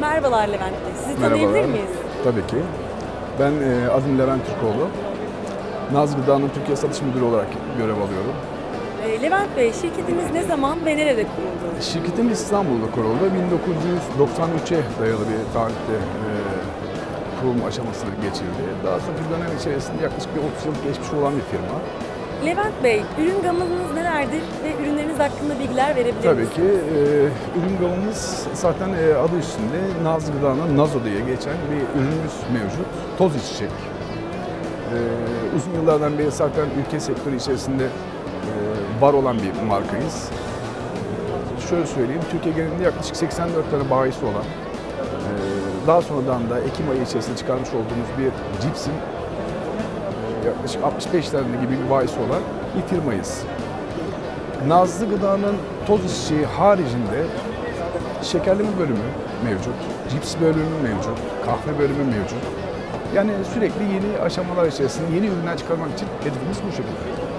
Merhabalar Levent Bey. Sizi Merhabalar. tanıyabilir miyiz? Tabii ki. Ben e, adım Levent Türkoğlu. Naz Gıda'nın Türkiye Satış Müdürü olarak görev alıyorum. Ee, Levent Bey, şirketiniz ne zaman ve nerede kuruldu? Şirketimiz İstanbul'da kuruldu. 1993'e dayalı bir tarihte e, kurulma aşamasına geçildi. Daha sonraki dönem içerisinde yaklaşık bir 30 yıl geçmiş olan bir firma. Levent Bey, ürün gamınız nelerdir ve ürünleriniz hakkında bilgiler verebilir Tabii misiniz? ki e, ürün gamımız zaten e, adı üstünde Naz Gıda'nın Nazo diye geçen bir ürünümüz mevcut. Toz içecek. E, uzun yıllardan beri zaten ülke sektörü içerisinde e, var olan bir markayız. Şöyle söyleyeyim, Türkiye genelinde yaklaşık 84 tane bayisi olan, e, daha sonradan da Ekim ayı içerisinde çıkarmış olduğumuz bir cipsin yaklaşık 65 tane gibi bir bayisi olan bir firmayız. Nazlı Gıda'nın toz içeceği haricinde şekerleme bölümü mevcut, cips bölümü mevcut, kahve bölümü mevcut. Yani sürekli yeni aşamalar içerisinde yeni ürünler çıkarmak için hedefimiz bu şekilde.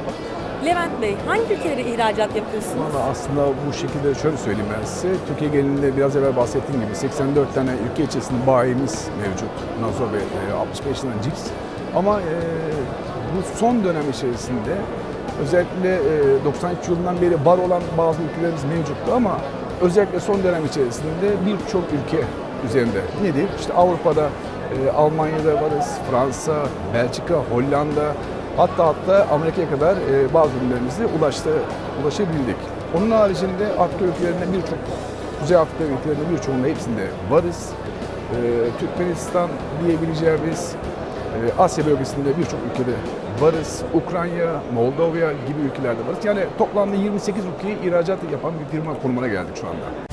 Levent Bey, hangi ülkelere ihracat yapıyorsunuz? Valla aslında bu şekilde şöyle söyleyeyim ben size. Türkiye genelinde biraz evvel bahsettiğim gibi 84 tane ülke içerisinde bayimiz mevcut. Nazo ve e, 65 tane cips. Ama e, bu son dönem içerisinde özellikle e, 93 yılından beri var olan bazı ülkelerimiz mevcuttu ama özellikle son dönem içerisinde birçok ülke üzerinde nedir? İşte Avrupa'da, e, Almanya'da varız, Fransa, Belçika, Hollanda, Hatta hatta Amerika'ya kadar e, bazı ürünlerimizi ulaştı, ulaşabildik. Onun haricinde Afrika ülkelerinde birçok, Kuzey Afrika ülkelerinde birçoğunda hepsinde varız. Türkmenistan diyebileceğimiz Asya bölgesinde birçok ülkede varız. Ukrayna, Moldova gibi ülkelerde varız. Yani toplamda 28 ülkeye ihracat yapan bir firma konumuna geldik şu anda.